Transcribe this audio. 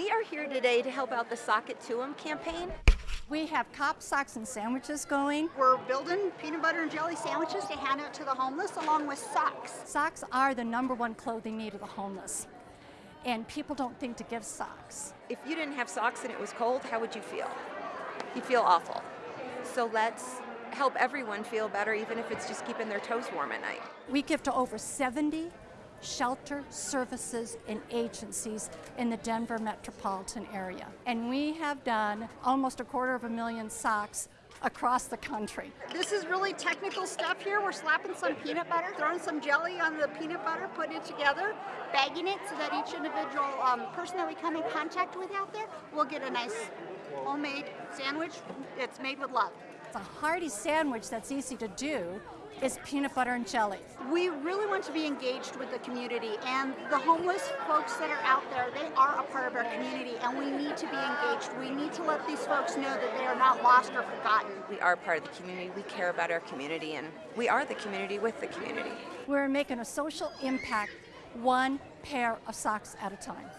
We are here today to help out the Sock It To 'em campaign. We have cop socks and sandwiches going. We're building peanut butter and jelly sandwiches to hand out to the homeless along with socks. Socks are the number one clothing need of the homeless. And people don't think to give socks. If you didn't have socks and it was cold, how would you feel? You'd feel awful. So let's help everyone feel better, even if it's just keeping their toes warm at night. We give to over 70 shelter services and agencies in the Denver metropolitan area. And we have done almost a quarter of a million socks across the country. This is really technical stuff here. We're slapping some peanut butter, throwing some jelly on the peanut butter, putting it together, bagging it so that each individual um, person that we come in contact with out there will get a nice homemade sandwich. It's made with love. It's a hearty sandwich that's easy to do is peanut butter and jelly. We really want to be engaged with the community and the homeless folks that are out there, they are a part of our community and we need to be engaged. We need to let these folks know that they are not lost or forgotten. We are part of the community, we care about our community, and we are the community with the community. We're making a social impact one pair of socks at a time.